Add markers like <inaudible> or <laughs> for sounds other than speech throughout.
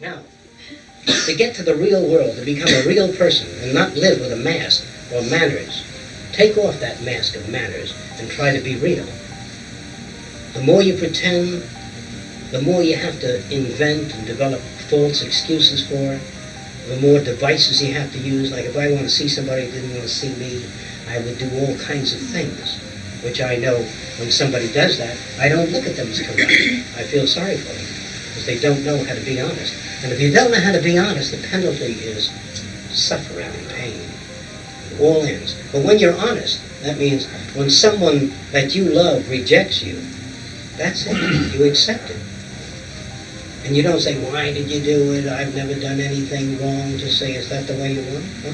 Now, to get to the real world, to become a real person and not live with a mask or manners, take off that mask of manners and try to be real. The more you pretend, the more you have to invent and develop false excuses for, the more devices you have to use. Like if I want to see somebody who didn't want to see me, I would do all kinds of things, which I know when somebody does that, I don't look at them as corrupt. I feel sorry for them because they don't know how to be honest. And if you don't know how to be honest, the penalty is suffering and pain. All ends. But when you're honest, that means when someone that you love rejects you, that's it. You accept it. And you don't say, why did you do it? I've never done anything wrong. Just say, is that the way you want it? Huh?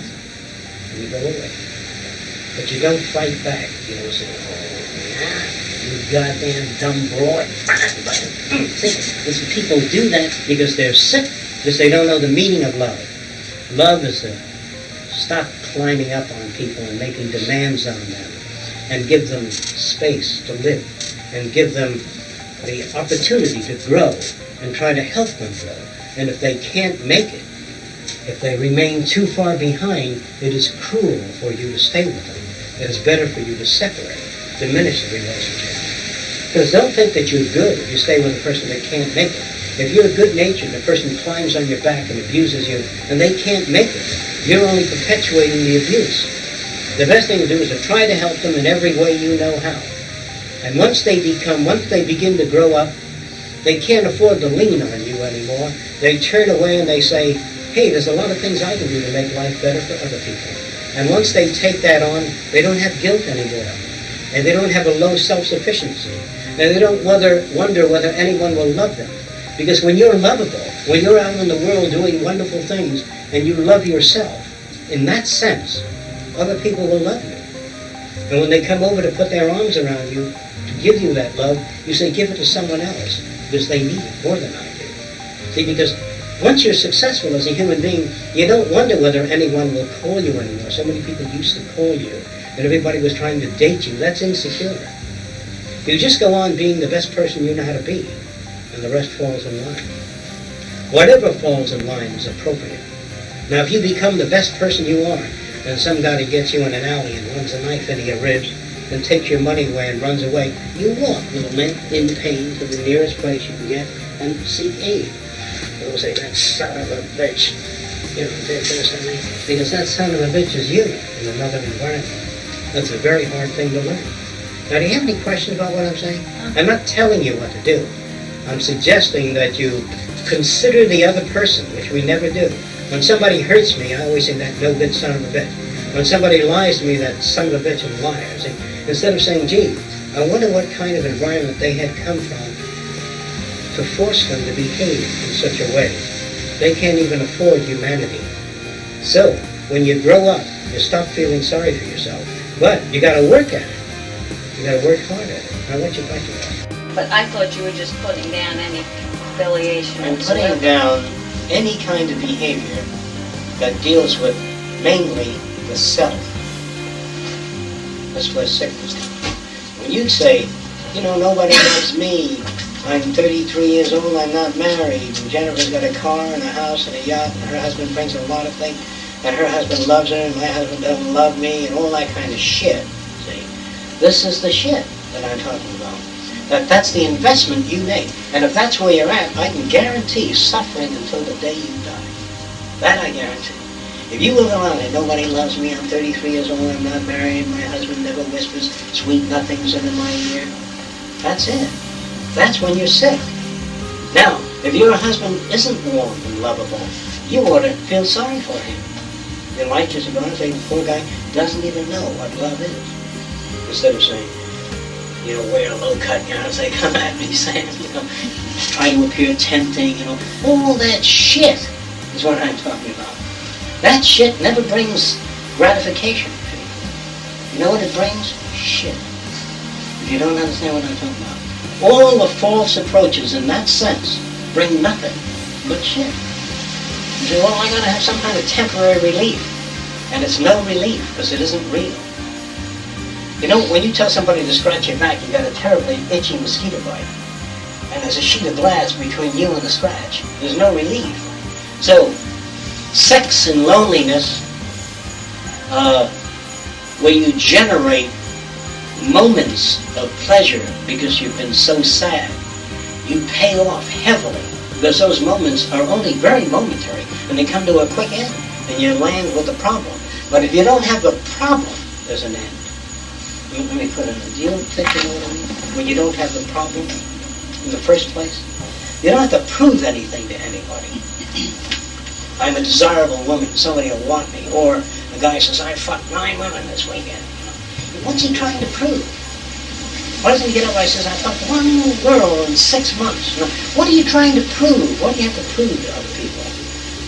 And you go away. But you don't fight back. You don't say, oh, you goddamn dumb broad. See, people do that because they're sick, because they don't know the meaning of love. Love is to stop climbing up on people and making demands on them and give them space to live and give them the opportunity to grow and try to help them grow. And if they can't make it, if they remain too far behind, it is cruel for you to stay with them. It is better for you to separate, diminish the relationship. Because don't think that you're good if you stay with a person that can't make it. If you're good-natured the person climbs on your back and abuses you, and they can't make it, you're only perpetuating the abuse. The best thing to do is to try to help them in every way you know how. And once they become, once they begin to grow up, they can't afford to lean on you anymore. They turn away and they say, hey, there's a lot of things I can do to make life better for other people. And once they take that on, they don't have guilt anymore. And they don't have a low self-sufficiency. And they don't whether, wonder whether anyone will love them. Because when you're lovable, when you're out in the world doing wonderful things, and you love yourself, in that sense, other people will love you. And when they come over to put their arms around you, to give you that love, you say, give it to someone else because they need it more than I do. See, because once you're successful as a human being, you don't wonder whether anyone will call you anymore. So many people used to call you, and everybody was trying to date you. That's insecure. You just go on being the best person you know how to be, and the rest falls in line. Whatever falls in line is appropriate. Now, if you become the best person you are, and some guy gets you in an alley and runs a knife into your ribs, and takes your money away and runs away, you walk, little man, in pain to the nearest place you can get and seek aid. They'll say, that son of a bitch. You know, because that son of a bitch is you in another environment. That's a very hard thing to learn. Now, do you have any questions about what I'm saying? Uh-huh. I'm not telling you what to do. I'm suggesting that you consider the other person, which we never do. When somebody hurts me, I always say that no good son of a bitch. When somebody lies to me, that son of a bitch is a liar. See? Instead of saying, gee, I wonder what kind of environment they had come from to force them to behave in such a way. They can't even afford humanity. So, when you grow up, you stop feeling sorry for yourself. But you got to work at it. You got to work hard at it. I what you like about But I thought you were just putting down any affiliation. I'm putting down any kind of behavior that deals with mainly the self. That's where sickness comes. When you say, you know, nobody loves me, I'm 33 years old, I'm not married, and Jennifer's got a car and a house and a yacht, and her husband brings a lot of things, and her husband loves her, and my husband doesn't love me, and all that kind of shit, see? This is the shit that I'm talking about. That that's the investment you make. And if that's where you're at, I can guarantee suffering until the day you die. That I guarantee. If you live around and nobody loves me, I'm 33 years old, I'm not married, my husband never whispers sweet nothings into my ear, that's it. That's when you're sick. Now, if your husband isn't warm and lovable, you ought to feel sorry for him. Your light just going to say, the poor guy doesn't even know what love is. Instead of saying, you know, wear a low-cut gown say, <laughs> come at me, Sam, you know, try to appear tempting, you know, all that shit is what I'm talking about. That shit never brings gratification to you. You know what it brings? Shit. If you don't understand what I'm talking about. All the false approaches in that sense bring nothing but shit. You say, well, I gotta have some kind of temporary relief. And it's no relief because it isn't real. You know, when you tell somebody to scratch your back, you got a terribly itchy mosquito bite. And there's a sheet of glass between you and the scratch. There's no relief. So, sex and loneliness, uh, where you generate moments of pleasure because you've been so sad, you pay off heavily because those moments are only very momentary and they come to a quick end and you land with a problem. But if you don't have a problem, there's an end. Let me put it in. Do you think you know what I mean? When you don't have the problem in the first place? You don't have to prove anything to anybody. I'm a desirable woman, somebody will want me. Or the guy says, I fucked nine women this weekend. What's he trying to prove? Why doesn't he get up and says, I fucked one girl in six months? You know, what are you trying to prove? What do you have to prove to other people?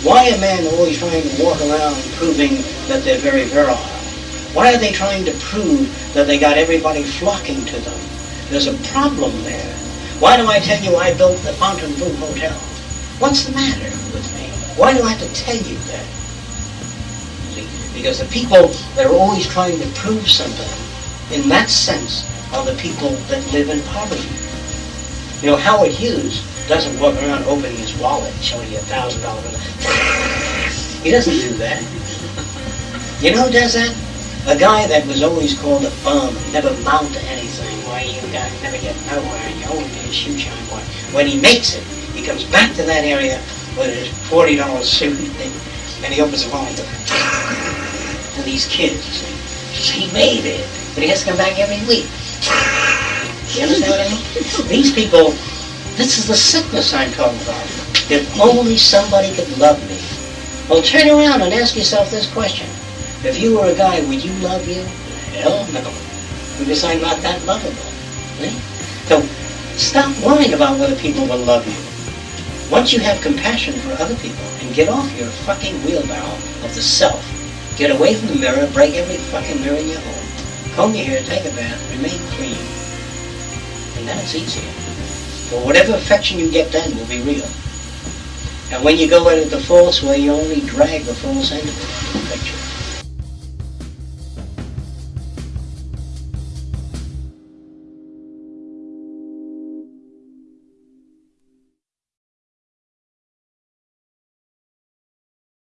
Why are men always trying to walk around proving that they're very virile? Why are they trying to prove that they got everybody flocking to them? There's a problem there. Why do I tell you I built the Fontainebleau Hotel? What's the matter with me? Why do I have to tell you that? Because the people that are always trying to prove something, in that sense, are the people that live in poverty. You know, Howard Hughes doesn't walk around opening his wallet, showing you a thousand dollar bill. He doesn't do that. You know who does that? A guy that was always called a bum, never amount to anything. Why you got never get nowhere, you always be a shoe shine boy. When he makes it, he comes back to that area with his forty dollar suit and he opens the wallet to these kids. He made it, but he has to come back every week. You understand what I mean? These people, this is the sickness I'm talking about. If only somebody could love me. Well, turn around and ask yourself this question. If you were a guy, would you love you? Hell no. Because I'm not that lovable. See? So stop worrying about whether people will love you. Once you have compassion for other people and get off your fucking wheelbarrow of the self, get away from the mirror, break every fucking mirror in your home, comb your hair, take a bath, remain clean, and then it's easier. For whatever affection you get then will be real. And when you go into the false way, you only drag the false into the picture.